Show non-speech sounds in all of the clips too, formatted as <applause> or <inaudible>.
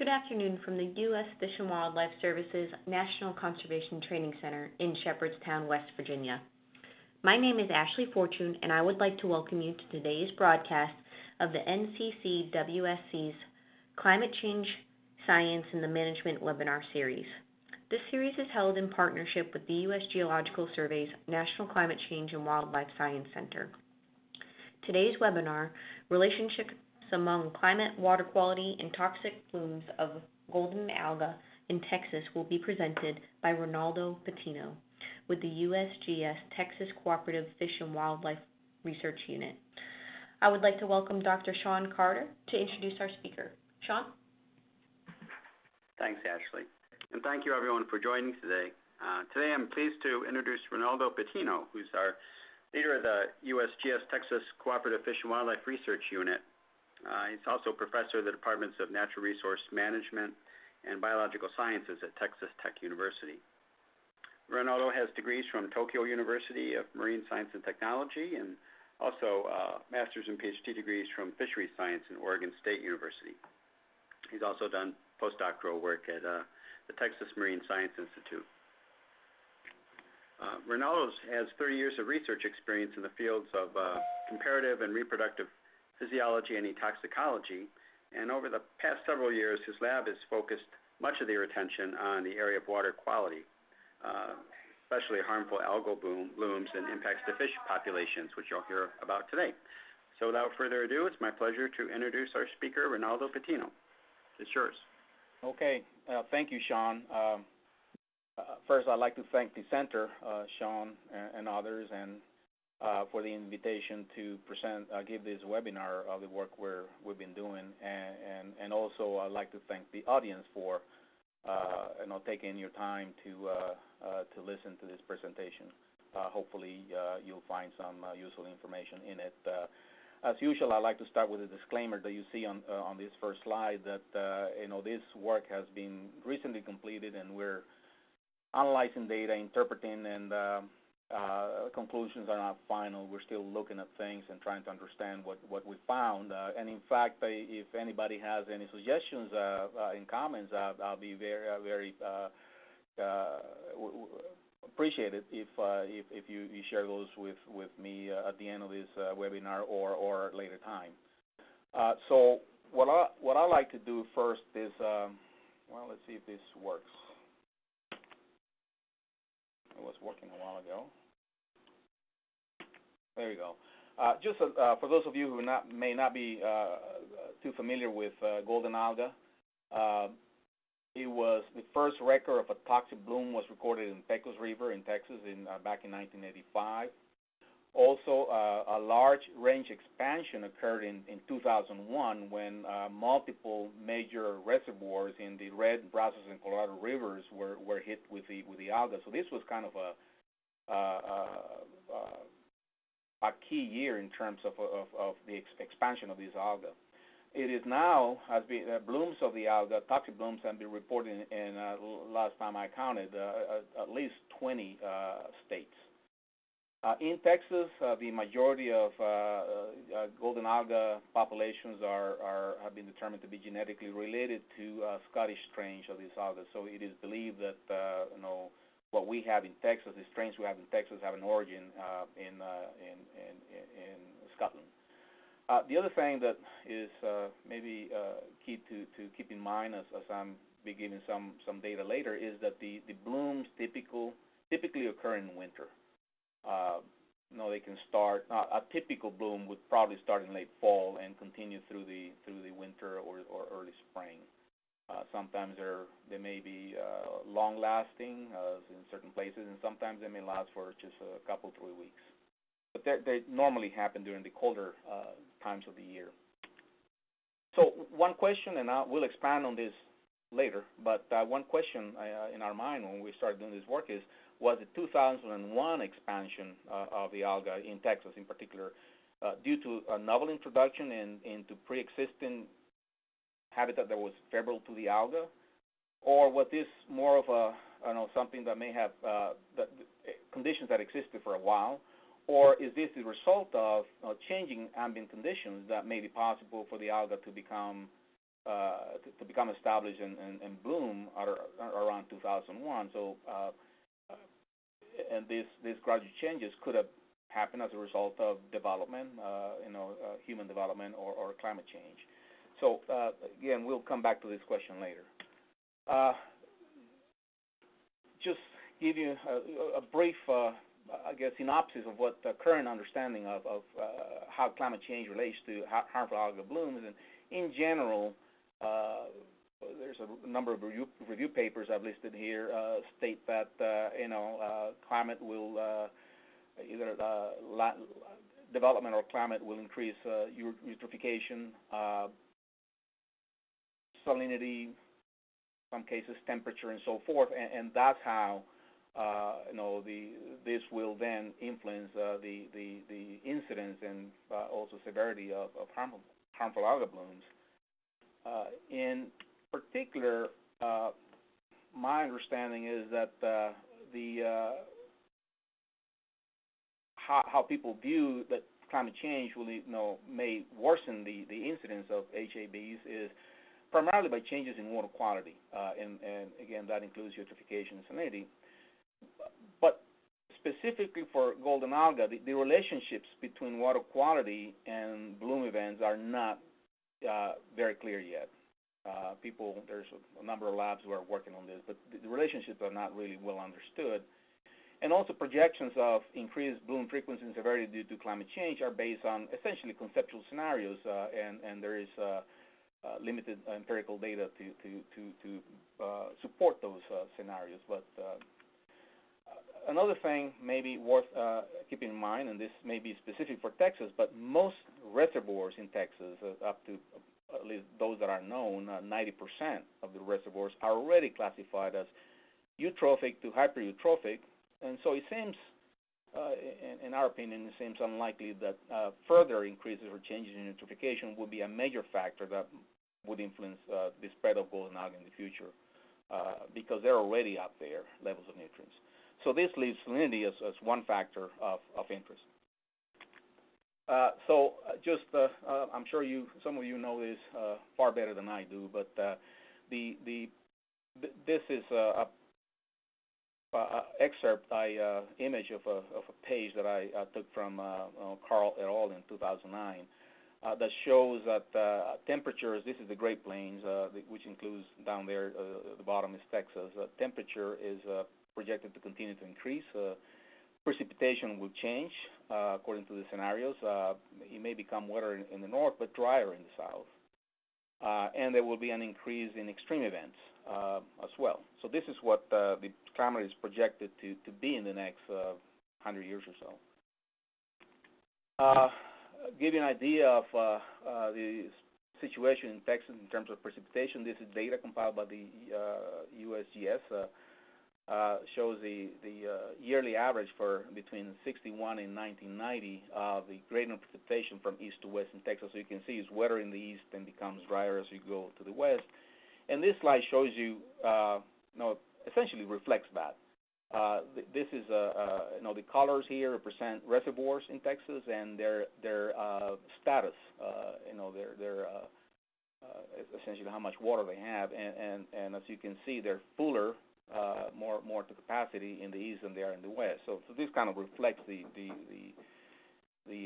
Good afternoon from the U.S. Fish and Wildlife Services National Conservation Training Center in Shepherdstown, West Virginia. My name is Ashley Fortune, and I would like to welcome you to today's broadcast of the NCCWSC's Climate Change, Science, and the Management webinar series. This series is held in partnership with the U.S. Geological Survey's National Climate Change and Wildlife Science Center. Today's webinar, Relationships Among Climate, Water Quality, and Toxic Blooms of Golden Alga in Texas will be presented by Reynaldo Patino with the USGS Texas Cooperative Fish and Wildlife Research Unit. I would like to welcome Dr. Sean Carter to introduce our speaker. Sean? Thanks, Ashley. And thank you, everyone, for joining today. Uh, today I'm pleased to introduce Reynaldo Patino, who's our leader of the USGS Texas Cooperative Fish and Wildlife Research Unit. Uh, he's also professor of the Departments of Natural Resource Management and Biological Sciences at Texas Tech University. Reynaldo has degrees from Tokyo University of Marine Science and Technology and also uh, master's and PhD degrees from Fisheries Science in Oregon State University. He's also done postdoctoral work at uh, the Texas Marine Science Institute. Uh, Reynaldo has 30 years of research experience in the fields of uh, comparative and reproductive physiology and toxicology, and over the past several years, his lab has focused much of their attention on the area of water quality, uh, especially harmful algal bloom, blooms and impacts to fish populations, which you'll hear about today. So without further ado, it's my pleasure to introduce our speaker, Reynaldo Patino. It's yours. Okay. Uh, thank you, Sean. Um, uh, first, I'd like to thank the center, Sean and others, and uh, for the invitation to present, uh, give this webinar of the work we're, we've been doing, and, and, and also I'd like to thank the audience for, uh, you know, taking your time to uh, uh, to listen to this presentation. Uh, hopefully, you'll find some useful information in it. as usual, I'd like to start with a disclaimer that you see on on this first slide that you know this work has been recently completed, and we're analyzing data, interpreting, and conclusions are not final. We're still looking at things and trying to understand what, what we found. Uh, and in fact, if anybody has any suggestions uh, uh in comments, uh, I'll be very, uh, very appreciate it if, if, if you, share those with, with me at the end of this webinar or, or later time. so what I, what I like to do first is, well, let's see if this works. It was working a while ago. There you go. Uh, just uh, for those of you who not, may not be uh, too familiar with uh, golden alga, uh, it was the first record of a toxic bloom was recorded in Pecos River in Texas in uh, back in 1985. Also, a large range expansion occurred in, in 2001 when multiple major reservoirs in the Red, Brazos, and Colorado rivers were, were hit with the with the alga. So this was kind of a a key year in terms of, of, of the ex expansion of these algae. It is now, has been, uh, blooms of the alga, toxic blooms have been reported in, in uh, last time I counted, uh, at least 20 uh, states. Uh, in Texas, uh, the majority of golden alga populations are, are, have been determined to be genetically related to Scottish strains of these algae. So it is believed that you know what we have in Texas, the strains we have in Texas, have an origin uh, in, uh, in, in, in Scotland. Uh, the other thing that is uh, maybe uh, key to, to keep in mind as, as I'm be giving some, some data later is that the, the blooms typical, typically occur in winter. Uh, you know, they can start, a typical bloom would probably start in late fall and continue through the, through the winter or, or early spring. Uh, sometimes they may be uh, long-lasting uh, in certain places, and sometimes they may last for just a couple, three weeks. But they normally happen during the colder times of the year. So one question, and I will expand on this later, but one question in our mind when we started doing this work is, was the 2001 expansion of the alga in Texas in particular due to a novel introduction in, into pre-existing habitat that was favorable to the alga, or was this more of a I don't know something that may have uh, the, the conditions that existed for a while, or is this the result of uh, changing ambient conditions that made it possible for the alga to become uh, to, to become established and, and, and bloom around 2001. So, uh, uh, and these these gradual changes could have happened as a result of development, uh, you know, human development or, or climate change. So uh, again, we'll come back to this question later. Uh, just give you a, brief, uh, I guess, synopsis of what the current understanding of, uh, how climate change relates to harmful algal blooms. And in general, uh, there's a number of review, papers I've listed here uh, state that you know climate will either development or climate will increase eutrophication, salinity, some cases temperature and so forth, and, and that's how uh, you know the this will then influence uh, the, the the incidence and uh, also severity of, of harmful harmful algal blooms. Uh, in particular, uh, my understanding is that uh, the how, how people view that climate change will you know may worsen the the incidence of HABs is primarily by changes in water quality, uh, and, and again, that includes eutrophication and salinity. But specifically for golden alga, the, the relationships between water quality and bloom events are not uh, very clear yet. Uh, people, there's a, number of labs who are working on this, but the, the, relationships are not really well understood. And also projections of increased bloom frequency and severity due to climate change are based on essentially conceptual scenarios, uh, and, and there is uh, limited empirical data to to to, to uh, support those uh, scenarios. But uh, another thing maybe worth uh, keeping in mind, and this may be specific for Texas, but most reservoirs in Texas, uh, up to at least those that are known, 90% of the reservoirs are already classified as eutrophic to hypereutrophic, and so it seems uh, in, in, our opinion, it seems unlikely that uh, further increases or changes in eutrophication would be a major factor that would influence uh, the spread of golden algae in the future uh, because they're already up there, levels of nutrients. So this leaves salinity as, as one factor of, of interest. Uh, so just, I'm sure you, some of you know this far better than I do, but the, the, this is a uh, excerpt, I uh, image of a of a page that I uh, took from uh, uh, Karl et al. in 2009 uh, that shows that uh, temperatures. This is the Great Plains, uh, which includes down there. Uh, the bottom is Texas. Uh, temperature is uh, projected to continue to increase. Uh, precipitation will change uh, according to the scenarios. Uh, it may become wetter in, in the north, but drier in the south. Uh, and there will be an increase in extreme events uh, as well. So this is what uh, the is projected to, to be in the next uh, 100 years or so. Uh, give you an idea of uh, uh, the situation in Texas in terms of precipitation. This is data compiled by the USGS. Uh, uh, shows the the uh, yearly average for between 61 and 1990 of the gradient precipitation from east to west in Texas. So you can see it's wetter in the east and becomes drier as you go to the west. And this slide shows you, uh, know, essentially reflects that. Uh, th this is, uh, uh, you know, the colors here represent reservoirs in Texas and their their uh, status, uh, you know, their their uh, essentially how much water they have, and, and and as you can see, they're fuller, more more to capacity in the east than they are in the west. So, so this kind of reflects the the the, the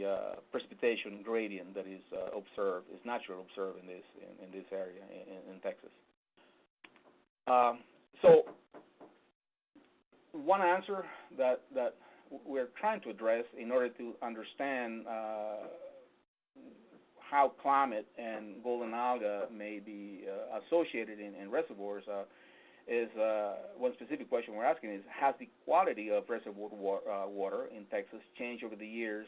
precipitation gradient that is observed, is naturally observed in this in, in this area in, in Texas. Um, so one answer that that we're trying to address in order to understand uh, how climate and golden alga may be uh, associated in, in reservoirs uh, is uh, one specific question we're asking is has the quality of reservoir wa uh, water in Texas changed over the years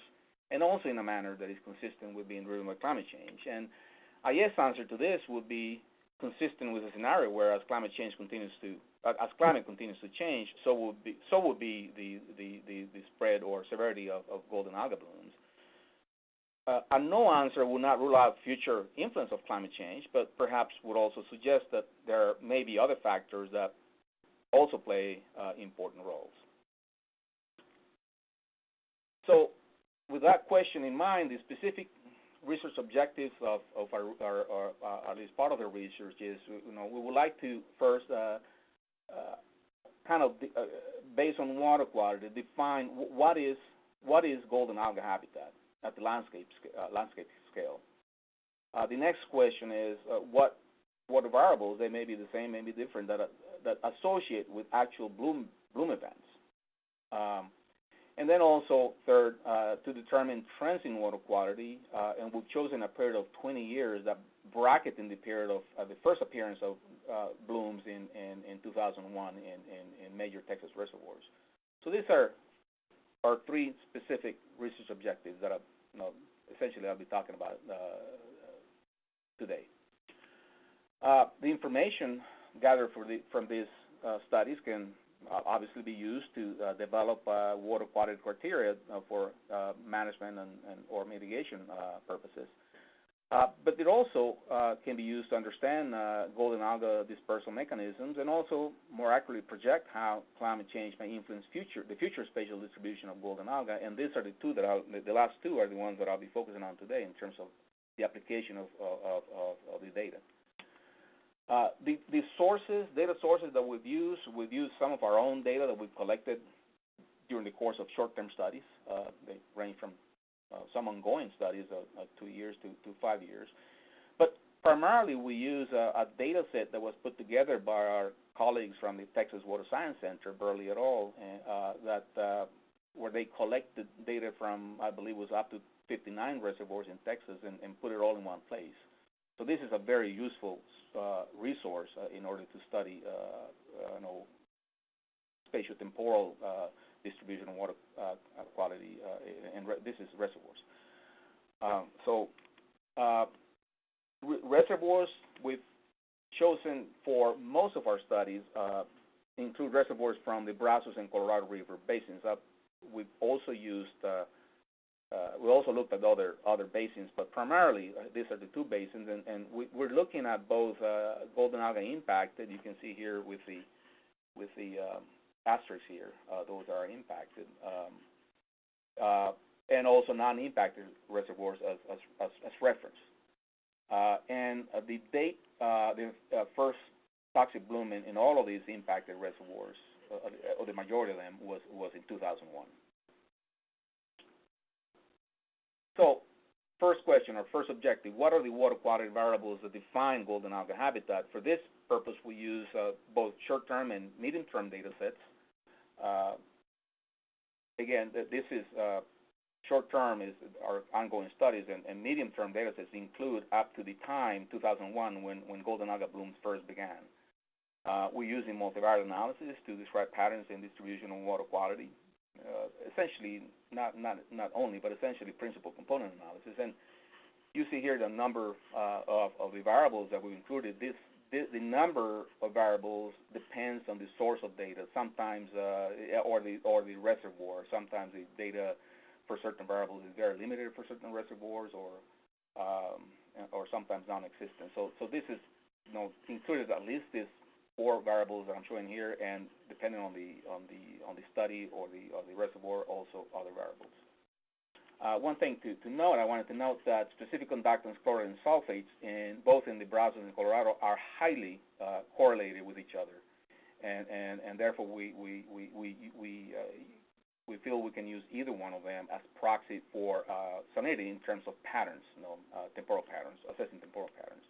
and also in a manner that is consistent with being driven by climate change? And a yes answer to this would be consistent with a scenario where as climate change continues to as climate continues to change, so will be so will be the the, the, the spread or severity of, of golden alga blooms. Uh, a no answer would not rule out future influence of climate change, but perhaps would also suggest that there may be other factors that also play uh, important roles. So, with that question in mind, the specific research objectives of, of our, our, our uh, at least part of the research is, you know, we would like to first, uh, uh, kind of, uh, based on water quality, define wh- what is what is golden alga habitat at the landscape sc- uh, landscape scale. The next question is what what variables they may be the same, may be different that that associate with actual bloom bloom events. Um, and then also, third, uh, to determine trends in water quality, uh, and we've chosen a period of 20 years that bracket in the period of uh, the first appearance of uh, blooms in, in, in 2001 in, in, major Texas reservoirs. So these are our three specific research objectives that I, you know, essentially I'll be talking about uh, today. Uh, the information gathered the, from these uh, studies can uh, obviously be used to uh, develop uh, water quality criteria uh, for uh, management and, or mitigation uh, purposes. Uh, but it also uh, can be used to understand uh, golden alga dispersal mechanisms and also more accurately project how climate change may influence future the future spatial distribution of golden alga. And these are the two that I'll, the last two are the ones that I'll be focusing on today in terms of the application of the data. Uh, the, the sources, data sources that we've used, we've used some of our own data that we've collected during the course of short-term studies. Uh, they range from uh, some ongoing studies of, two years to, to five years. But primarily we use a, a data set that was put together by our colleagues from the Texas Water Science Center, Burley et al., uh, that uh, where they collected data from, I believe, was up to 59 reservoirs in Texas and, and put it all in one place. So this is a very useful uh, resource uh, in order to study, uh, uh you know, spatiotemporal uh, distribution of water quality, and this is reservoirs. Um, so re reservoirs we've chosen for most of our studies include reservoirs from the Brazos and Colorado River basins. we've also used we also looked at other other basins, but primarily uh, these are the two basins, and, and we, we're looking at both uh, golden alga impact that you can see here with the with the um, asterisks here; uh, those are impacted, um, uh, and also non-impacted reservoirs as reference. Uh, and the date, the first toxic bloom in, in, all of these impacted reservoirs, or the majority of them, was was in 2001. So, first question or first objective, what are the water quality variables that define golden alga habitat? For this purpose, we use uh, both short-term and medium-term data sets. Uh, again, this is uh, short-term is our ongoing studies, and, and medium-term data sets include up to the time 2001 when, when golden alga blooms first began. Uh, we're using multivariate analysis to describe patterns in distribution of water quality uh, essentially not not not only, but essentially principal component analysis. And you see here the number uh, of of the variables that we included. This, this the number of variables depends on the source of data. Sometimes uh, or the or the reservoir. Sometimes the data for certain variables is very limited for certain reservoirs, or um, or sometimes non-existent. So so this is you know included at least this four variables that I'm showing here, and depending on the on the on the study or the or the reservoir, also other variables. Uh, one thing to, to note, I wanted to note that specific conductance, chloride and sulfates, in both in the Brazos and Colorado, are highly uh, correlated with each other, and and and therefore we we we we we, uh, we feel we can use either one of them as proxy for uh, salinity in terms of patterns, you know, uh, temporal patterns, assessing temporal patterns.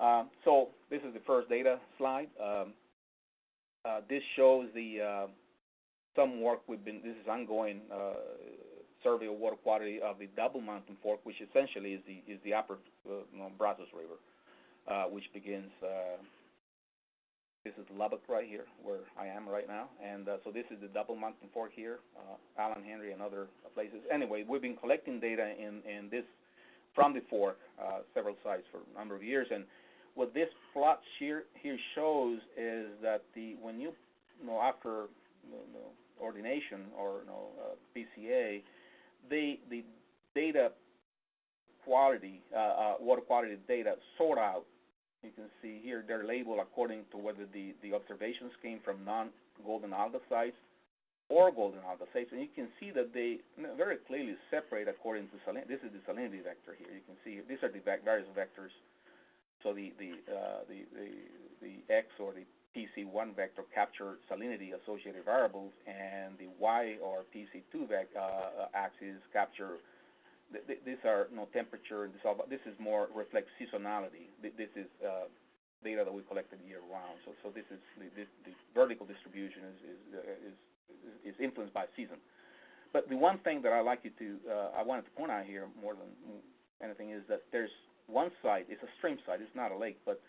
Um, so this is the first data slide. Um, uh, this shows the uh, some work we've been. This is ongoing uh, survey of water quality of the Double Mountain Fork, which essentially is the is the upper uh, Brazos River, uh, which begins. Uh, this is Lubbock right here, where I am right now, and so this is the Double Mountain Fork here, Alan Henry and other places. Anyway, we've been collecting data in in this from the fork, several sites for a number of years, and what this plot here here shows is that the when you, you know after you know, ordination or you know uh, PCA, the the data quality, uh, uh, water quality data sort out. You can see here they're labeled according to whether the the observations came from non-golden alga sites or golden alga sites, and you can see that they very clearly separate according to salinity. This is the salinity vector here. You can see these are the various vectors. So the the uh, the, the the X or the PC1 vector capture salinity associated variables, and the Y or PC2 vec, uh, axis capture. Th th these are you know, temperature and dissolve. This is more reflects seasonality. Th this is uh, data that we collected year round. So so this is the, this, the vertical distribution is is, uh, is is influenced by season. But the one thing that I like you to, uh, I wanted to point out here more than anything is that there's one site, it's a stream site, it's not a lake, but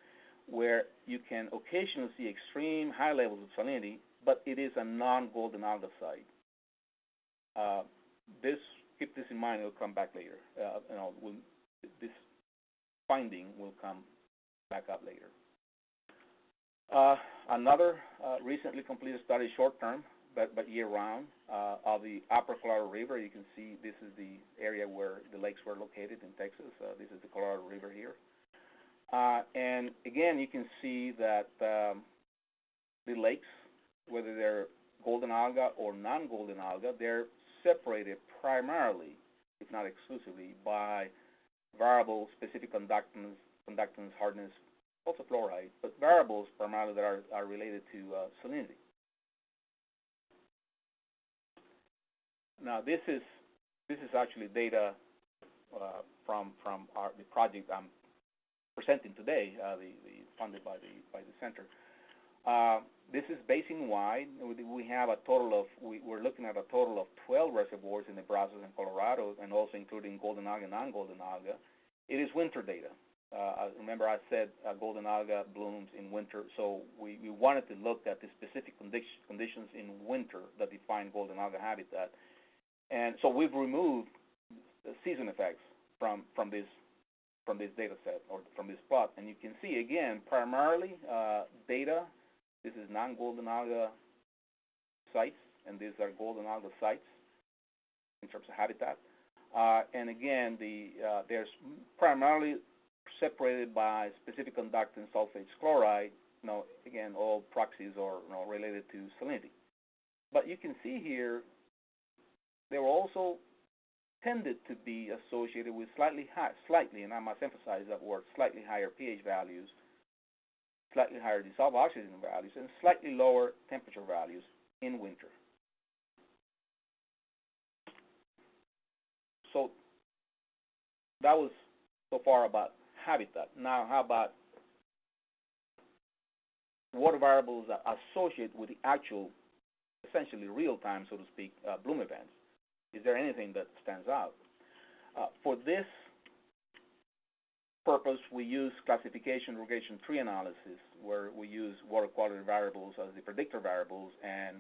where you can occasionally see extreme high levels of salinity, but it is a non-golden alga site. Uh, this, keep this in mind, it'll come back later. Uh, you know, we'll, this finding will come back up later. Uh, another uh, recently completed study, short term, but, but year-round, uh, of the Upper Colorado River. You can see this is the area where the lakes were located in Texas. Uh, this is the Colorado River here. Uh, and again, you can see that um, the lakes, whether they're golden alga or non-golden alga, they're separated primarily, if not exclusively, by variable specific conductance, conductance, hardness, also fluoride, but variables primarily that are, are related to uh, salinity. Now this is this is actually data uh, from from our the project I'm presenting today, uh, the, the funded by the by the center. Uh, this is basin wide. We have a total of we, are looking at a total of 12 reservoirs in the Brazos and Colorado, and also including golden alga and non-golden alga. It is winter data. Uh, remember, I said uh, golden alga blooms in winter, so we, we wanted to look at the specific condi conditions in winter that define golden alga habitat and so we've removed season effects from, from this from this data set or from this plot. And you can see again, primarily uh, data, this is non-golden alga sites, and these are golden alga sites in terms of habitat. Uh, and again, the uh, there's primarily separated by specific conductance sulfate chloride. You know, again, all proxies are you know, related to salinity. But you can see here they were also tended to be associated with slightly high, slightly, and I must emphasize that word, slightly higher pH values, slightly higher dissolved oxygen values, and slightly lower temperature values in winter. So that was so far about habitat. Now, how about water variables are associated with the actual, essentially real-time, so to speak, uh, bloom events? Is there anything that stands out? Uh, for this purpose, we use classification regression tree analysis, where we use water quality variables as the predictor variables and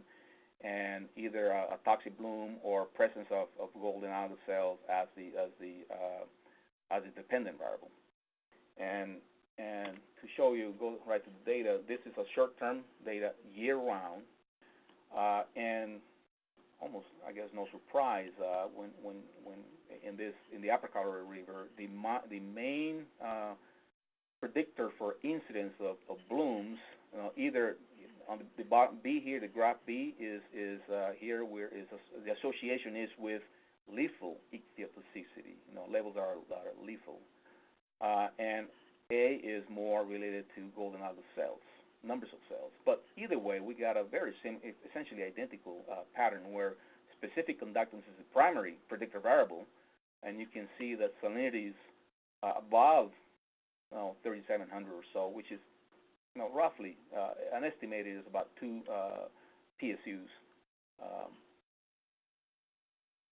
and either a, a toxic bloom or presence of, of golden alga cells as the as the uh, as a dependent variable. And and to show you, go right to the data. This is a short-term data year round, uh, and almost, I guess, no surprise uh, when when when in this in the Upper Colorado River, the the main uh, predictor for incidence of, of blooms, you know, either on the, the bottom B here, the graph B is is uh, here where is the association is with lethal ichthyotoxicity. You know, levels are, are lethal, uh, and A is more related to golden alga cells numbers of cells. But either way, we got a very sim essentially identical uh, pattern where specific conductance is the primary predictor variable, and you can see that salinity is uh, above you know, 3,700 or so, which is you know, roughly uh, an estimated is about two uh, PSUs. Um,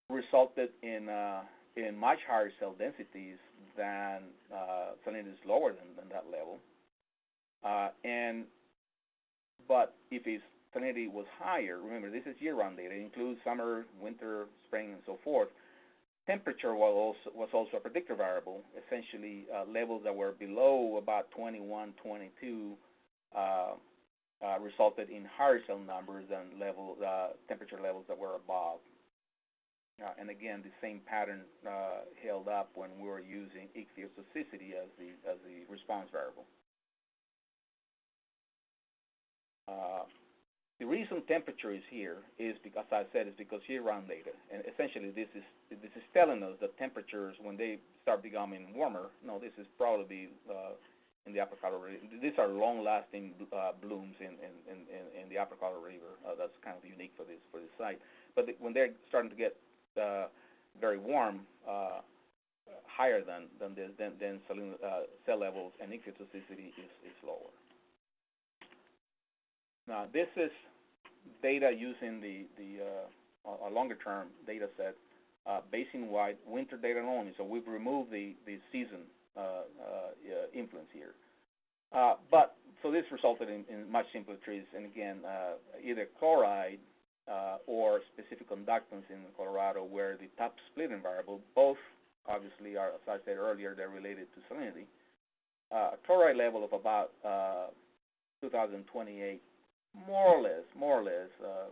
resulted in uh, in much higher cell densities than uh, salinity is lower than, than that level. Uh, and but if its salinity was higher, remember this is year-round data, it includes summer, winter, spring, and so forth. Temperature was also, was also a predictor variable. Essentially, uh, levels that were below about 21, 22 uh, uh, resulted in higher cell numbers than level uh, temperature levels that were above. Uh, and again, the same pattern uh, held up when we were using ichthyotoxicity as the as the response variable. Uh, the reason temperature is here is because, as I said, is because year-round data, and essentially this is this is telling us that temperatures when they start becoming warmer, no, this is probably uh, in the Upper Colorado River. These are long-lasting uh, blooms in, in, in, in the Upper Colorado River. Uh, that's kind of unique for this for this site. But the, when they're starting to get uh, very warm, uh, higher than than this, then then saline, uh, cell levels and toxicity is is lower. Now this is data using the the uh, a longer term data set, uh, basin-wide winter data only. So we've removed the the season uh, uh, influence here. Uh, but so this resulted in, in much simpler trees, and again, uh, either chloride or specific conductance in Colorado, where the top splitting variable, both obviously are, as I said earlier, they're related to salinity. Chloride level of about uh, 2028 more or less, more or less, uh,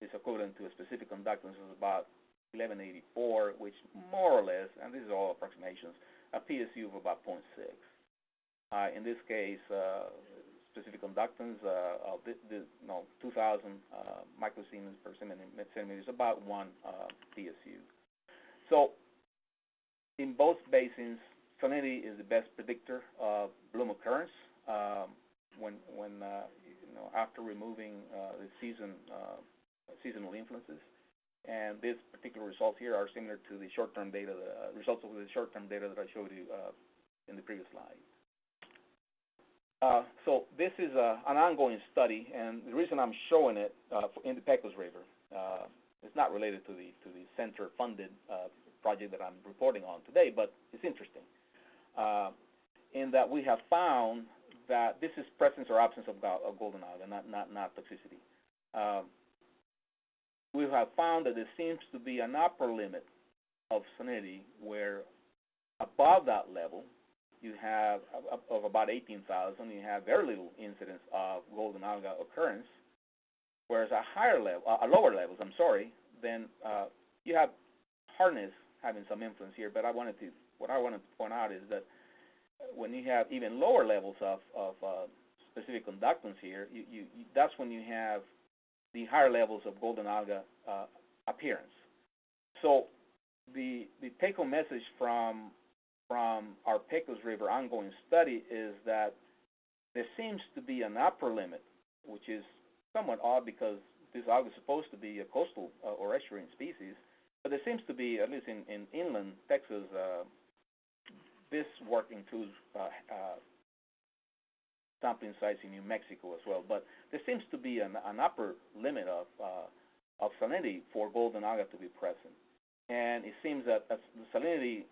is equivalent to a specific conductance of about 1184, which more or less, and this is all approximations, a PSU of about 0.6. Uh, in this case, uh, specific conductance uh, of the, the, no, 2,000 uh, microsiemens per centimeter is about one uh, PSU. So, in both basins, salinity is the best predictor of bloom occurrence. Um, when when know after removing uh, the season uh, seasonal influences. And these particular results here are similar to the short-term data, the uh, results of the short-term data that I showed you uh, in the previous slide. Uh, so this is uh, an ongoing study, and the reason I'm showing it in the Pecos River, it's not related to the to the center-funded project that I'm reporting on today, but it's interesting in that we have found that this is presence or absence of, of golden alga, not not not toxicity. Um, we have found that there seems to be an upper limit of salinity where above that level you have of about 18,000, you have very little incidence of golden alga occurrence, whereas at higher level, uh, lower levels, I'm sorry, then uh, you have hardness having some influence here. But I wanted to, what I wanted to point out is that when you have even lower levels of, of uh, specific conductance here, you, you, you, that's when you have the higher levels of golden alga uh, appearance. So the the take-home message from from our Pecos River ongoing study is that there seems to be an upper limit, which is somewhat odd because this alga is supposed to be a coastal uh, or estuarine species, but there seems to be, at least in, in inland Texas, uh, this work includes uh, uh, sampling sites in New Mexico as well. But there seems to be an, an upper limit of uh, of salinity for golden alga to be present, and it seems that as the salinity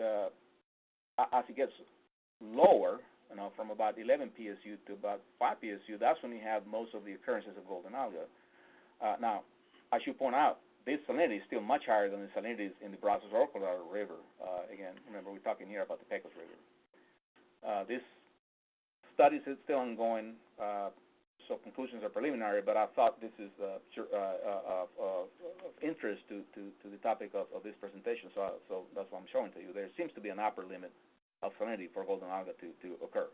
uh, as it gets lower, you know, from about 11 PSU to about 5 PSU, that's when you have most of the occurrences of golden alga. Uh, now, I should point out, this salinity is still much higher than the salinities in the Brazos or Colorado River. Uh, again, remember we're talking here about the Pecos River. Uh, this study is still ongoing, uh, so conclusions are preliminary. But I thought this is uh, uh, uh, of interest to, to, to, the topic of, of this presentation. So, so that's what I'm showing to you. There seems to be an upper limit of salinity for golden alga to, to occur.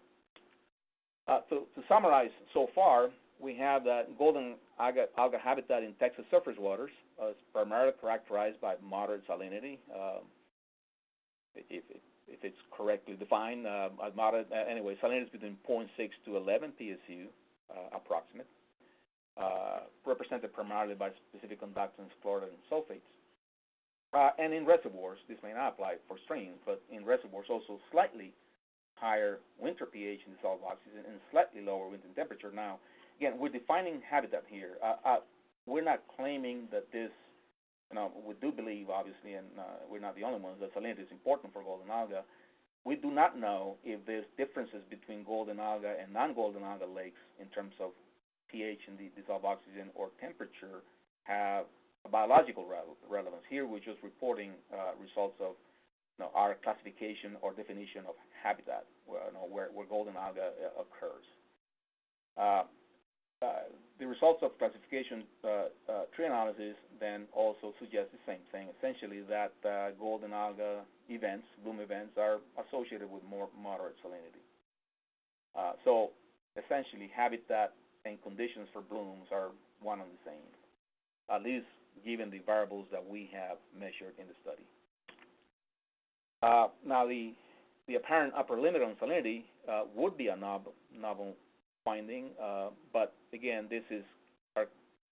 so to summarize, so far we have that golden alga, alga habitat in Texas surface waters uh, is primarily characterized by moderate salinity. Um, if, if it's correctly defined, uh, moderate, uh, anyway, salinity is between 0.6 to 11 PSU, uh, approximate, uh, represented primarily by specific conductance, chloride, and sulfates. Uh, and in reservoirs, this may not apply for streams, but in reservoirs also slightly higher winter pH in dissolved oxygen and slightly lower winter temperature. Now, again, we're defining habitat here. Uh, uh, we're not claiming that this, you know, we do believe, obviously, and uh, we're not the only ones, that salinity is important for golden alga. We do not know if there's differences between golden alga and non-golden alga lakes in terms of pH and the dissolved oxygen or temperature have a biological re relevance. Here we're just reporting uh, results of you know, our classification or definition of habitat, where, you know, where, where golden alga uh, occurs. Uh, the results of classification uh, uh, tree analysis then also suggest the same thing, essentially that golden alga events, bloom events, are associated with more moderate salinity. so essentially habitat and conditions for blooms are one and the same, at least given the variables that we have measured in the study. Uh, now, the the apparent upper limit on salinity uh, would be a novel, novel finding, uh, but again, this is our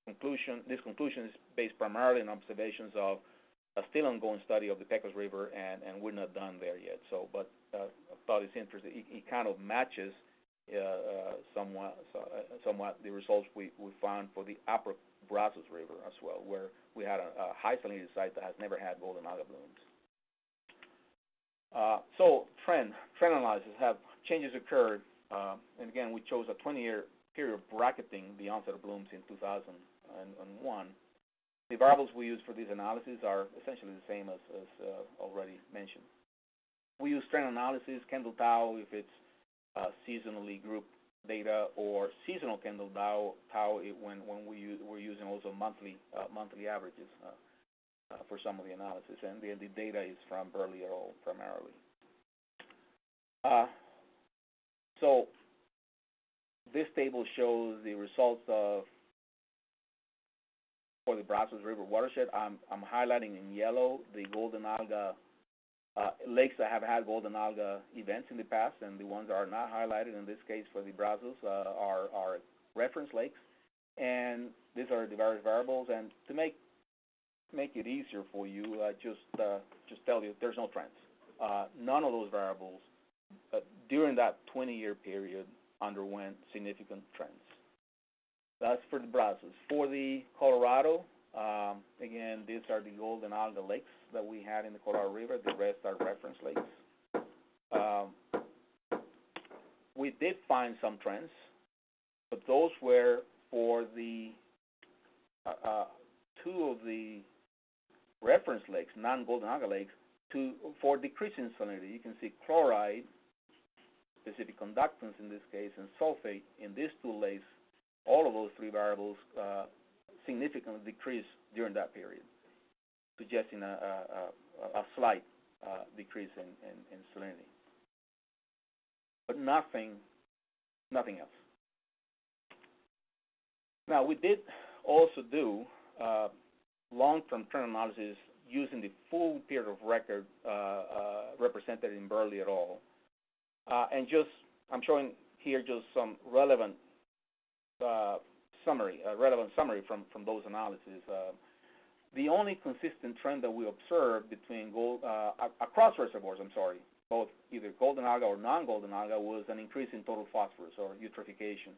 conclusion. This conclusion is based primarily on observations of a still ongoing study of the Pecos River, and, we're not done there yet. So, but uh, I thought it's interesting. It, kind of matches uh, somewhat, so, somewhat the results we, we found for the upper Brazos River as well, where we had a, high salinity site that has never had golden alga blooms. So trend, trend analysis have changes occurred, uh, and again we chose a 20-year period bracketing the onset of blooms in 2001. The variables we use for these analyses are essentially the same as, as uh, already mentioned. We use trend analysis, Kendall Tau if it's uh, seasonally grouped data, or seasonal Kendall Tau, tau when when we use, we're using also monthly uh, monthly averages. Uh, uh, for some of the analysis, and the, the data is from Burley et al. primarily. So this table shows the results of for the Brazos River watershed. I'm, I'm highlighting in yellow the golden alga uh, lakes that have had golden alga events in the past, and the ones that are not highlighted in this case for the Brazos uh, are, are reference lakes. And these are the various variables. And to make make it easier for you, uh, just uh, just tell you there's no trends. Uh, none of those variables uh, during that 20-year period underwent significant trends. That's for the Brazos. For the Colorado, um, again, these are the golden alga lakes that we had in the Colorado River. The rest are reference lakes. Um, we did find some trends, but those were for the uh, uh, two of the reference lakes, non-golden alga lakes, to for decreasing salinity. You can see chloride, specific conductance in this case, and sulfate in these two lakes. All of those three variables uh, significantly decrease during that period, suggesting a, a, a, a slight uh, decrease in, in, in salinity, but nothing, nothing else. Now we did also do uh, long-term trend analysis using the full period of record uh, uh, represented in Burley et al. Uh, and just, I'm showing here just some relevant uh, summary, a relevant summary from, from those analyses. Uh, the only consistent trend that we observed between gold, uh, across reservoirs, I'm sorry, both either golden alga or non-golden alga was an increase in total phosphorus or eutrophication.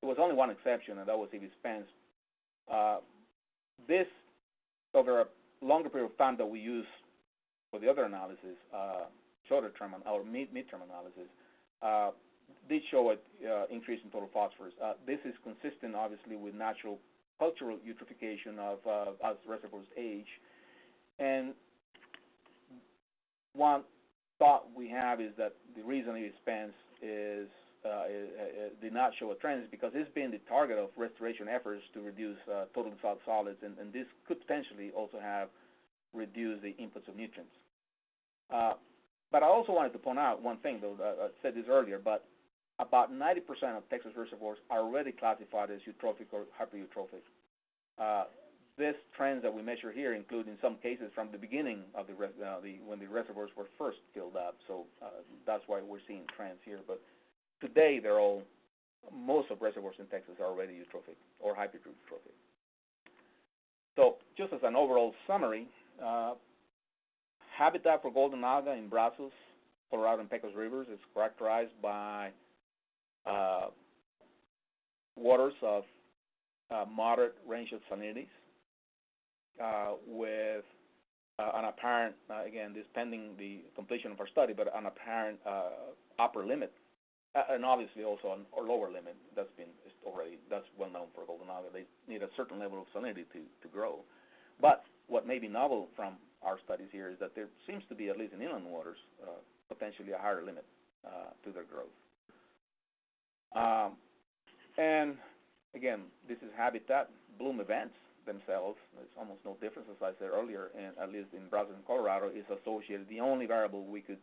There was only one exception, and that was E.V. Spence. this over a longer period of time that we use for the other analysis, uh, shorter term or mid-term analysis, uh, did show an uh, increase in total phosphorus. Uh, this is consistent, obviously, with natural cultural eutrophication of as reservoirs age. And one thought we have is that the reason it expands is did not show a trend is because it's been the target of restoration efforts to reduce total dissolved solids, and, this could potentially also have reduced the inputs of nutrients. But I also wanted to point out one thing, though, I said this earlier, but about 90% of Texas reservoirs are already classified as eutrophic or hypereutrophic. Uh, this trends that we measure here include in some cases from the beginning of the, uh, the when the reservoirs were first filled up. So uh, that's why we're seeing trends here. But today they're all, most of reservoirs in Texas are already eutrophic or hypereutrophic. So just as an overall summary, uh, habitat for golden alga in Brazos, Colorado, and Pecos rivers is characterized by uh, waters of uh, moderate range of salinities uh, with uh, an apparent, uh, again, this pending the completion of our study, but an apparent upper limit uh, and obviously also a lower limit. That's been already that's well known for golden alga. They need a certain level of salinity to to grow. But what may be novel from our studies here is that there seems to be, at least in inland waters, uh, potentially a higher limit uh, to their growth. Um, and again, this is habitat bloom events themselves. There's almost no difference, as I said earlier, and at least in Brazos and Colorado, is associated. The only variable we could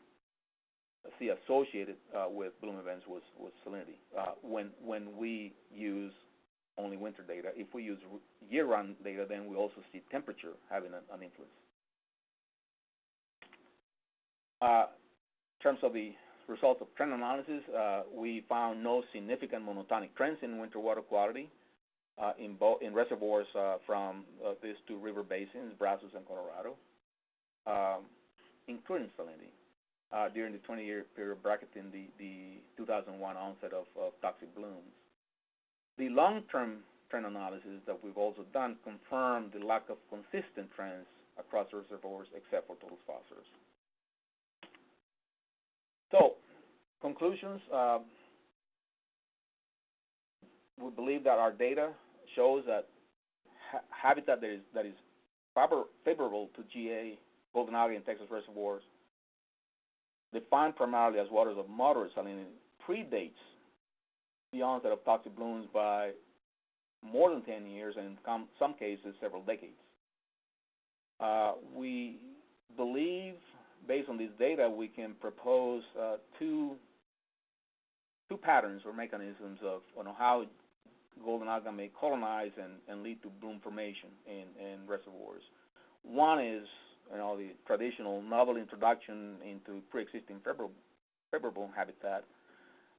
see associated uh, with bloom events was, was salinity. When when we use only winter data, if we use year-round data, then we also see temperature having an influence. In terms of the results of trend analysis, we found no significant monotonic trends in winter water quality uh, in reservoirs uh, from uh, these two river basins, Brazos and Colorado, um, including salinity during the 20-year period bracketing the, the 2001 onset of, of toxic blooms. The long-term trend analysis that we've also done confirmed the lack of consistent trends across reservoirs except for total phosphorus. So, conclusions. Uh, we believe that our data shows that ha habitat that is, that is favorable to GA, golden algae, and Texas reservoirs defined primarily as waters of moderate salinity, predates the onset of toxic blooms by more than 10 years and in some cases several decades. Uh, we believe, based on this data, we can propose uh, two two patterns or mechanisms of know, how golden algae may colonize and, and lead to bloom formation in, in reservoirs. One is you know, the traditional novel introduction into pre-existing favorable habitat,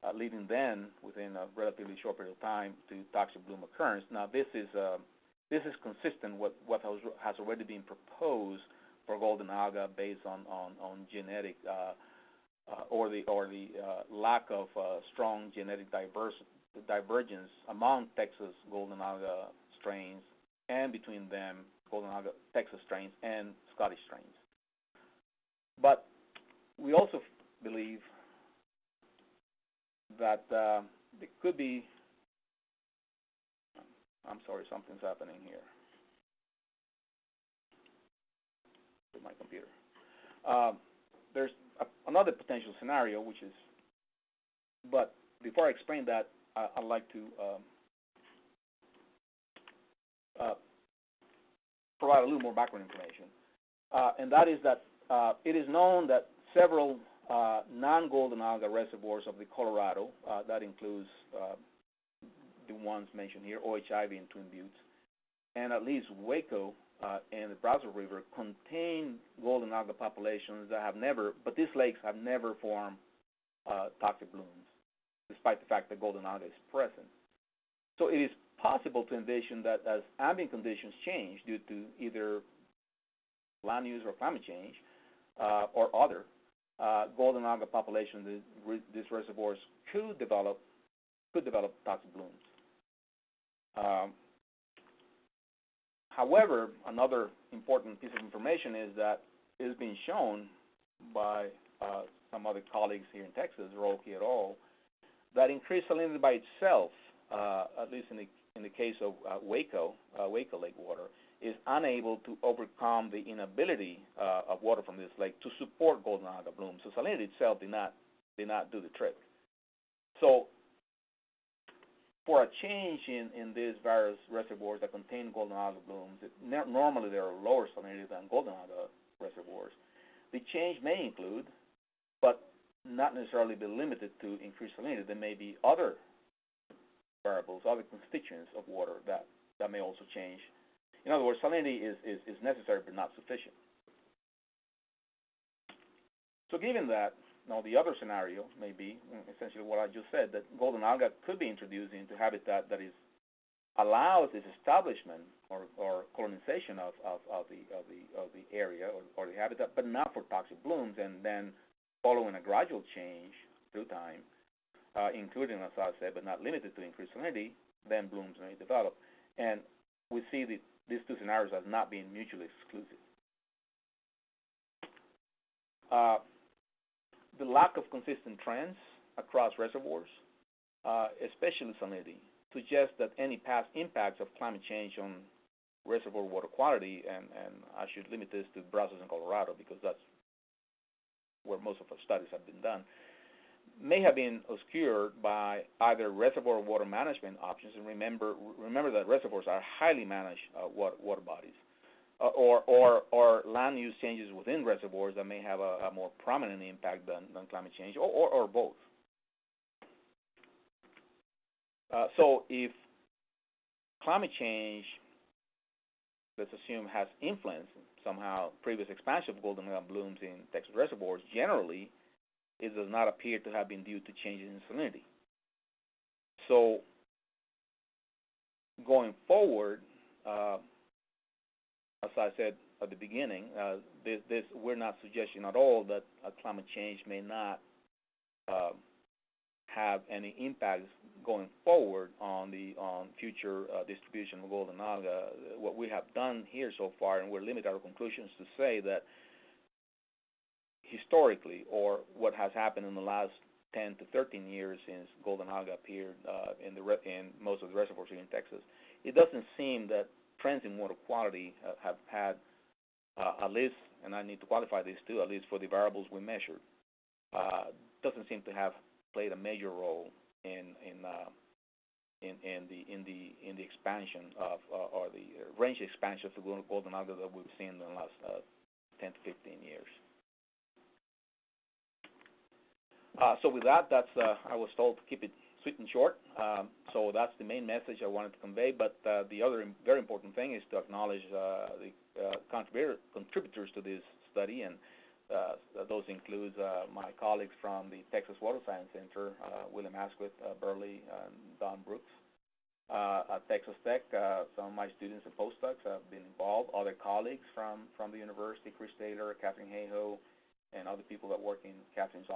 uh, leading then, within a relatively short period of time, to toxic bloom occurrence. Now, this is uh, this is consistent with what has already been proposed for golden alga based on on, on genetic uh, uh, or the or the uh, lack of uh, strong genetic diverse, divergence among Texas golden alga strains and between them golden alga Texas strains and Scottish strains. But we also believe that uh, it could be. I'm sorry, something's happening here with my computer. Uh, there's a, another potential scenario, which is, but before I explain that, I, would like to um, uh, provide a little more background information. Uh, and that is that uh, it is known that several uh, non-golden alga reservoirs of the Colorado, uh, that includes uh, the ones mentioned here, O.H. Ivie and Twin Buttes, and at least Waco uh, and the Brazos River contain golden alga populations that have never, but these lakes have never formed toxic blooms, despite the fact that golden alga is present. So it is possible to envision that as ambient conditions change due to either land use or climate change uh, or other, uh, golden alga populations in these reservoirs could develop could develop toxic blooms. Um, however, another important piece of information is that it has been shown by uh, some other colleagues here in Texas, Roelke et al., that increased salinity by itself, uh, at least in the in the case of uh, Waco, uh, Waco Lake water, is unable to overcome the inability uh, of water from this lake to support golden alga blooms. So salinity itself did not did not do the trick. So for a change in, in these various reservoirs that contain golden alga blooms, it, normally they are lower salinity than golden alga reservoirs. The change may include, but not necessarily be limited to increased salinity. There may be other variables, other constituents of water that, that may also change. In other words, salinity is, is, is necessary but not sufficient. So given that, now the other scenario may be mm, essentially what I just said, that golden alga could be introduced into habitat that is allows its establishment or, or colonization of, of, of, the, of, the, of the area or, or the habitat, but not for toxic blooms, and then following a gradual change through time, uh, including, as I said, but not limited to increased salinity, then blooms may develop. And we see the, these two scenarios as not being mutually exclusive. Uh, the lack of consistent trends across reservoirs, uh, especially salinity, suggests that any past impacts of climate change on reservoir water quality, and, and I should limit this to Brazos and Colorado because that's where most of our studies have been done, may have been obscured by either reservoir water management options. And remember, remember that reservoirs are highly managed uh, water, water, bodies. Uh, or or or land use changes within reservoirs that may have a, a more prominent impact than, than climate change, or, or, or both. Uh, so if climate change, let's assume, has influenced somehow previous expansion of golden alga blooms in Texas reservoirs, generally, it does not appear to have been due to changes in salinity. So going forward, uh, as I said at the beginning, uh, this, this, we're not suggesting at all that uh, climate change may not uh, have any impacts going forward on the on future uh, distribution of golden alga. What we have done here so far, and we're limited our conclusions to say that historically, or what has happened in the last 10 to 13 years since golden alga appeared uh, in the in most of the reservoirs here in Texas, it doesn't seem that trends in water quality uh, have had uh, at least, and I need to qualify this too, at least for the variables we measured, uh, doesn't seem to have played a major role in in in, in the in the in the expansion of or the range expansion of the golden alga that we've seen in the last uh, 10 to 15 years. So with that, that's I was told to keep it sweet and short. Um, so that's the main message I wanted to convey. But uh, the other very important thing is to acknowledge uh, the uh, contributor, contributors to this study, and uh, those include uh, my colleagues from the Texas Water Science Center, uh, William Asquith, Burley, and Don Brooks. At Texas Tech, some of my students and postdocs have been involved. Other colleagues from, from the university, Chris Taylor, Katharine Hayhoe, and other people that work in Katharine's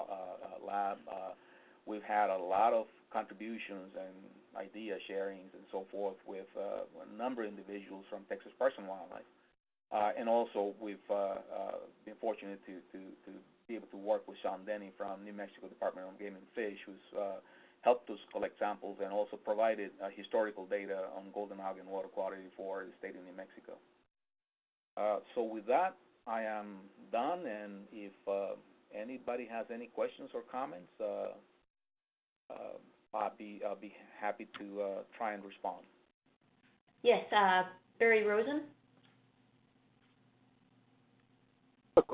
lab. We've had a lot of contributions and idea sharings and so forth with uh, a number of individuals from Texas Parks and Wildlife. Uh, and also, we've uh, uh been fortunate to, be able to work with Sean Denny from New Mexico Department of Game and Fish, who's uh, helped us collect samples and also provided uh, historical data on golden and water quality for the state of New Mexico. So with that, I am done, and if anybody has any questions or comments, I'll be I'll be happy to uh, try and respond. Yes, uh, Barry Rosen?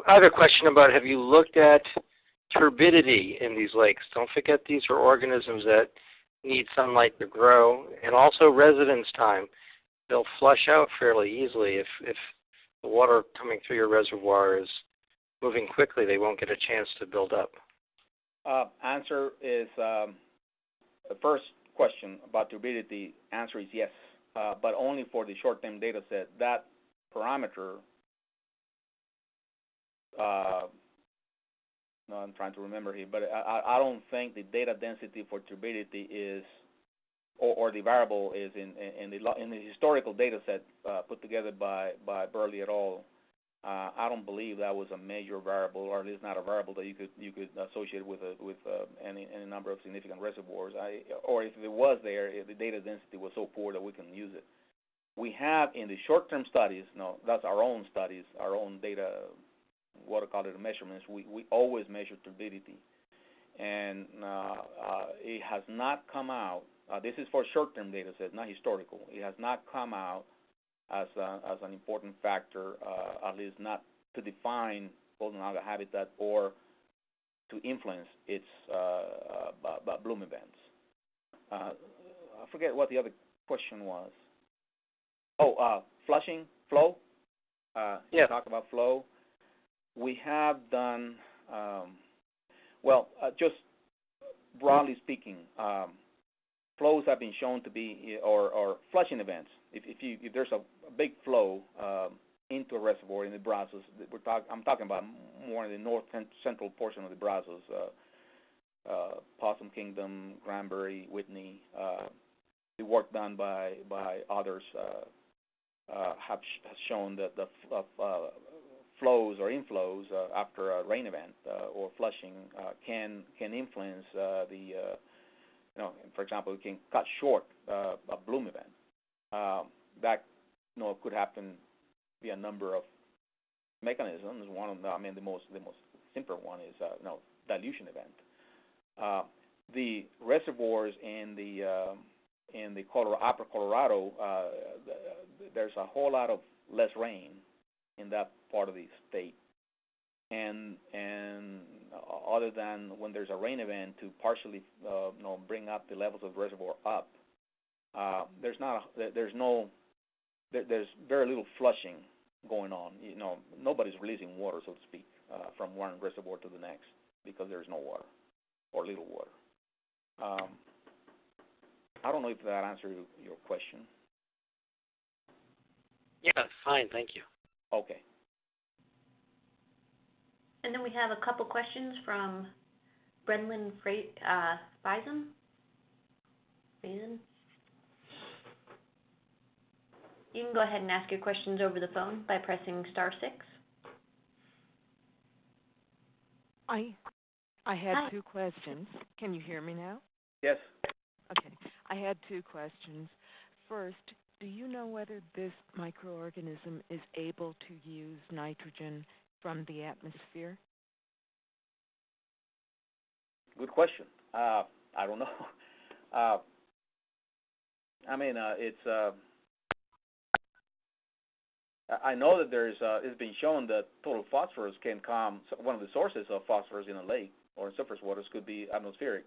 I have a question about have you looked at turbidity in these lakes? Don't forget these are organisms that need sunlight to grow, and also residence time. They'll flush out fairly easily if if the water coming through your reservoir is moving quickly. They won't get a chance to build up. Uh, answer is um, the first question about turbidity. Answer is yes, uh, but only for the short-term data set. That parameter uh, no, I'm trying to remember here, but I, I don't think the data density for turbidity is, or, or the variable is in, in the in the historical data set uh, put together by by Burley et al. Uh, I don't believe that was a major variable, or at least not a variable that you could you could associate with a, with uh, any any number of significant reservoirs. I, or if it was there, the data density was so poor that we can use it. We have in the short-term studies, no, that's our own studies, our own data water quality measurements, we, we always measure turbidity. And uh, uh, it has not come out, uh, this is for short-term data sets, not historical. It has not come out as, a, as an important factor, uh, at least not to define golden alga habitat or to influence its uh, uh, bloom events. I forget what the other question was. Oh, flushing, flow. yeah. Talk about flow we have done um, well. Uh, just broadly speaking, um, flows have been shown to be or, or flushing events. If, if, you, if there's a, a big flow um, into a reservoir in the Brazos, we're talk, I'm talking about more in the north central portion of the Brazos, uh, uh, Possum Kingdom, Granbury, Whitney. Uh, the work done by by others uh, uh, have sh- has shown that the uh, flows or inflows after a rain event or flushing can can influence the you know for example it can cut short a bloom event that you know could happen via a number of mechanisms one of them I mean the most the most simple one is uh, you know dilution event uh, the reservoirs in the in the Colorado, upper Colorado uh, there's a whole lot of less rain in that part of the state. And and other than when there's a rain event to partially you know bring up the levels of the reservoir up, uh, there's not a, there's no there, there's very little flushing going on. You know nobody's releasing water so to speak uh, from one reservoir to the next because there's no water or little water. Um, I don't know if that answers your question. Yeah, fine, thank you. Okay. And then we have a couple questions from Brenlin Freight, uh, Bison. Bison? You can go ahead and ask your questions over the phone by pressing star six. I I had Hi. two questions. Can you hear me now? Yes. Okay. I had two questions. First, do you know whether this microorganism is able to use nitrogen from the atmosphere? Good question. Uh, I don't know. <laughs> Uh, I mean, uh, it's. I I know that there's. Uh, it's been shown that total phosphorus can come. One of the sources of phosphorus in a lake or in surface waters could be atmospheric,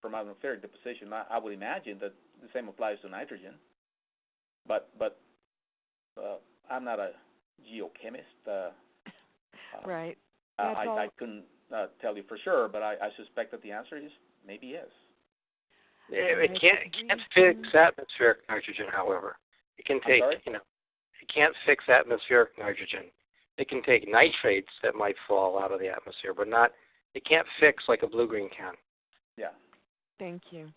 from atmospheric deposition. I, I would imagine that the same applies to nitrogen. But but uh, I'm not a geochemist. Uh, uh, Right. Uh, I, all- I couldn't uh, tell you for sure, but I, I suspect that the answer is maybe yes. It, it can't it can't fix atmospheric nitrogen, however. It can take you know it can't fix atmospheric nitrogen. It can take nitrates that might fall out of the atmosphere, but not it can't fix like a blue green can. Yeah. Thank you.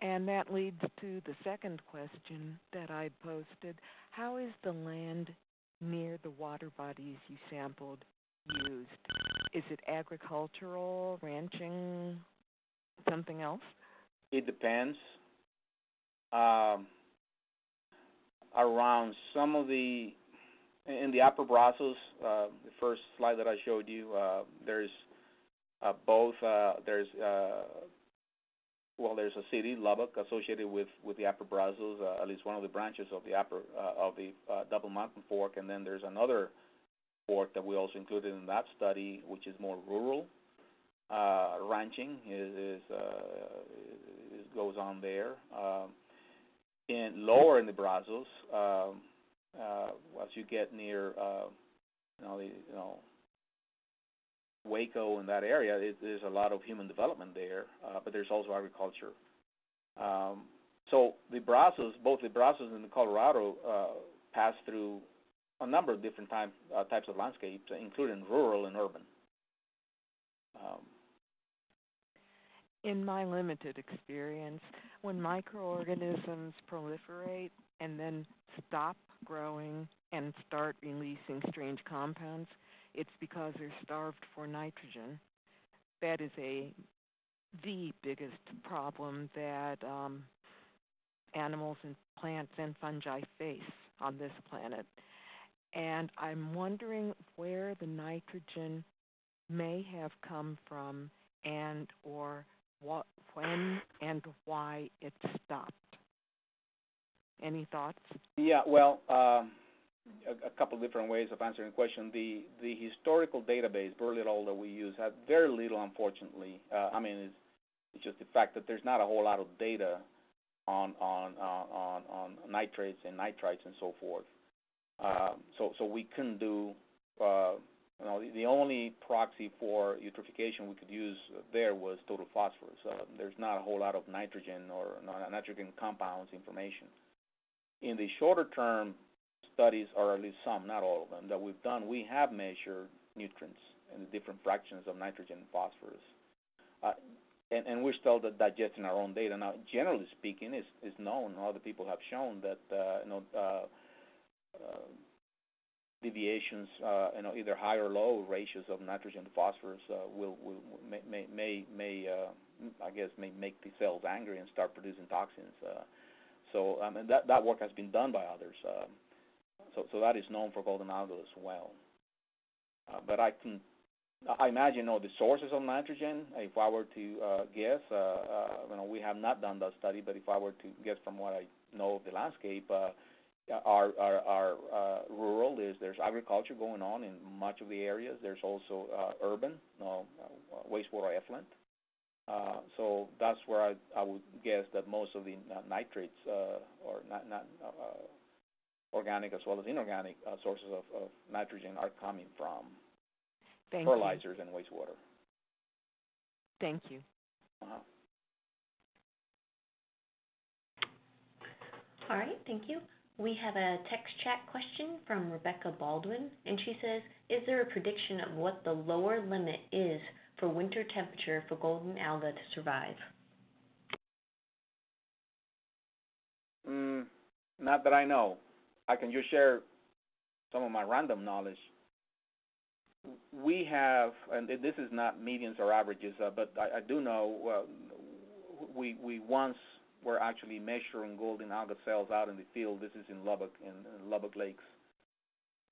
And that leads to the second question that I posted. How is the land near the water bodies you sampled used? Is it agricultural, ranching, something else? It depends. Um, around some of the in the upper Brazos, uh, the first slide that I showed you, uh, there's uh, both. Uh, there's uh, well, there's a city, Lubbock, associated with with the upper Brazos, uh, at least one of the branches of the upper of the Double Mountain Fork, and then there's another fork that we also included in that study, which is more rural. Ranching is, is, is goes on there. Um, in lower in the Brazos, um, uh, as you get near, uh, you know, the, you know, Waco in that area, it, there's a lot of human development there, uh, but there's also agriculture. Um, so the Brazos, both the Brazos and the Colorado, uh, pass through a number of different uh, types of landscapes, including rural and urban. Um, In my limited experience, when microorganisms proliferate and then stop growing and start releasing strange compounds, it's because they're starved for nitrogen. That is a the biggest problem that um, animals and plants and fungi face on this planet. And I'm wondering where the nitrogen may have come from and or what when and why it stopped. Any thoughts? Yeah, well, um, a, a couple different ways of answering the question. The the historical database, Burley et al. that we use, had very little, unfortunately. Uh, I mean, it's, it's just the fact that there's not a whole lot of data on on on on, on nitrates and nitrites and so forth. Uh, so so we couldn't do. Uh, you know, the, the only proxy for eutrophication we could use there was total phosphorus. Uh, there's not a whole lot of nitrogen or nitrogen compounds information in the shorter term studies, or at least some, not all of them, that we've done, we have measured nutrients and the different fractions of nitrogen and phosphorus. Uh, and, and we're still digesting our own data. Now, generally speaking, it's, it's known, other people have shown that, uh, you know, uh, uh, deviations, uh, you know, either high or low ratios of nitrogen to phosphorus uh, will, will may may may, may uh, I guess may make the cells angry and start producing toxins. So um, and that that work has been done by others. So so that is known for golden algal as well. But I can I imagine know the sources of nitrogen. If I were to guess, you know we have not done that study, but if I were to guess from what I know of the landscape, are are, are uh, rural. There's there's agriculture going on in much of the areas. There's also uh, urban, no, uh, wastewater effluent. Uh, so that's where I, I would guess that most of the uh, nitrates uh, or not, not uh, organic as well as inorganic uh, sources of, of nitrogen are coming from Thank you. fertilizers and wastewater. Thank you. Uh-huh. All right, thank you. We have a text chat question from Rebecca Baldwin, and she says, "Is there a prediction of what the lower limit is for winter temperature for golden alga to survive?" Mm, not that I know. I can just share some of my random knowledge. We have, and this is not medians or averages, uh, but I, I do know uh, we we once were actually measuring golden alga cells out in the field. This is in Lubbock, in, in Lubbock Lakes,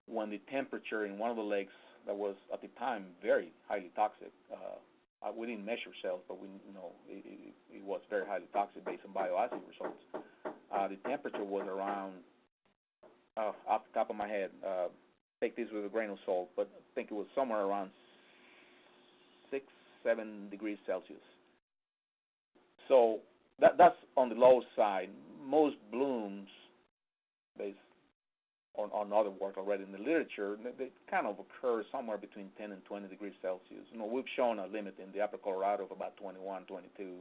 when the temperature in one of the lakes that was at the time very highly toxic. Uh, uh, we didn't measure cells, but we you know it, it, it was very highly toxic based on bioassay results. Uh, the temperature was around, uh, off the top of my head, uh, take this with a grain of salt, but I think it was somewhere around six, seven degrees Celsius. So that that's on the low side. Most blooms, based on, on other work already in the literature, they, kind of occur somewhere between 10 and 20 degrees Celsius. You know, we've shown a limit in the upper Colorado of about 21, 22,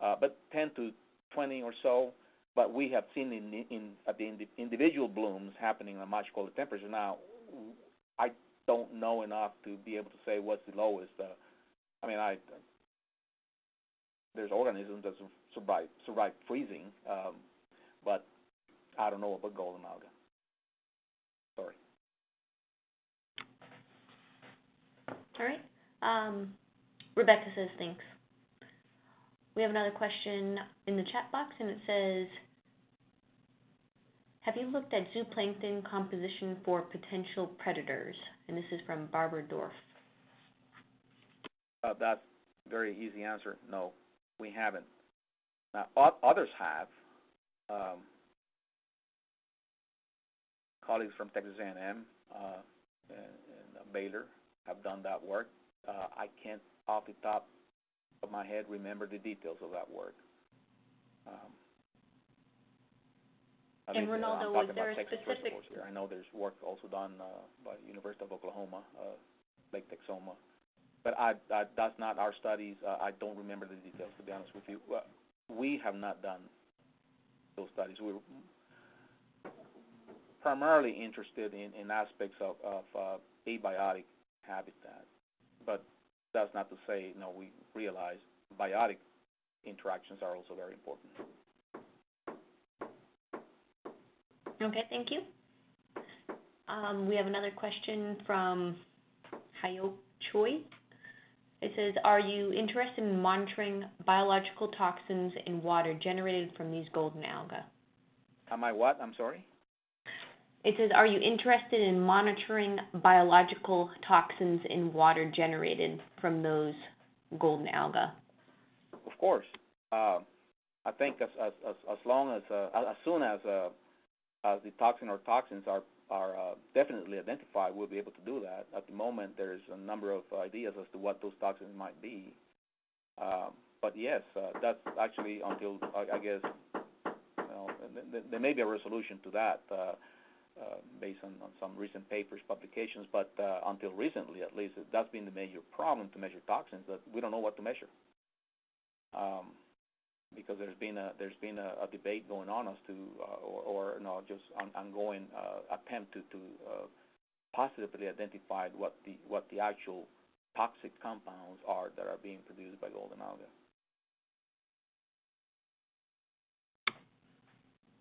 uh, but 10 to 20 or so but we have seen in, in at the indi- individual blooms happening at much colder temperature. Now, I don't know enough to be able to say what's the lowest. Uh, I mean, I there's organisms that survive survive freezing, um, but I don't know about golden alga. Sorry. All right. Um, Rebecca says thanks. We have another question in the chat box, and it says, "Have you looked at zooplankton composition for potential predators?" And this is from Barbara Dorf. Uh, that's a very easy answer. No, we haven't. Now, o- others have. Um, colleagues from Texas A&M uh, and, and Baylor have done that work. Uh, I can't, off the top of my head, remember the details of that work. Um, And least, Reynaldo, I'm was there a Texas specific-. I know there's work also done uh, by University of Oklahoma, uh, Lake Texoma, but I, I, that's not our studies. Uh, I don't remember the details, to be honest with you. Uh, we have not done those studies. We're primarily interested in, in aspects of, of uh, abiotic habitat, but that's not to say, no, we realize biotic interactions are also very important. Okay, thank you. Um, we have another question from Hayok Choi. It says, "Are you interested in monitoring biological toxins in water generated from these golden alga?" Am I what? I'm sorry? It says, "Are you interested in monitoring biological toxins in water generated from those golden alga?" Of course. Uh, I think as as as, as long as uh, as soon as uh, as the toxin or toxins are are uh, definitely identified, we'll be able to do that. At the moment, there's a number of ideas as to what those toxins might be. Um, but yes, uh, that's actually until I, I guess you know, th- th- there may be a resolution to that uh, uh, based on, on some recent papers, publications. But uh, until recently, at least, that's been the major problem to measure toxins that we don't know what to measure. Um, because there's been a there's been a, a debate going on as to uh, or, or just on, ongoing uh, attempt to to uh, positively identify what the what the actual toxic compounds are that are being produced by golden alga.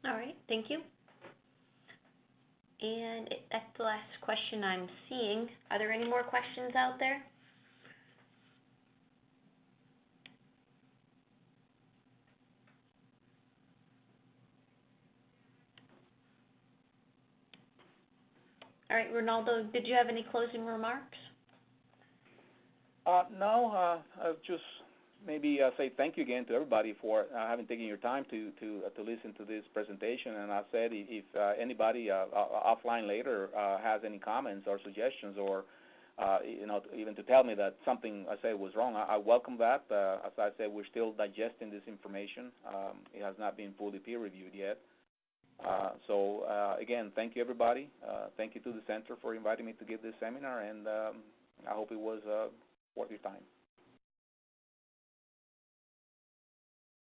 All right, thank you. And that's the last question I'm seeing. Are there any more questions out there? All right, Reynaldo, did you have any closing remarks? Uh, no, uh, uh, just maybe uh, say thank you again to everybody for uh, having taken your time to to uh, to listen to this presentation. And I said if, if uh, anybody offline later has any comments or suggestions or you know, even to tell me that something I said was wrong, I, I welcome that. As I said, we're still digesting this information. Um, it has not been fully peer reviewed yet. Uh, so uh, again, thank you everybody. Uh, thank you to the center for inviting me to give this seminar, and um, I hope it was uh, worth your time.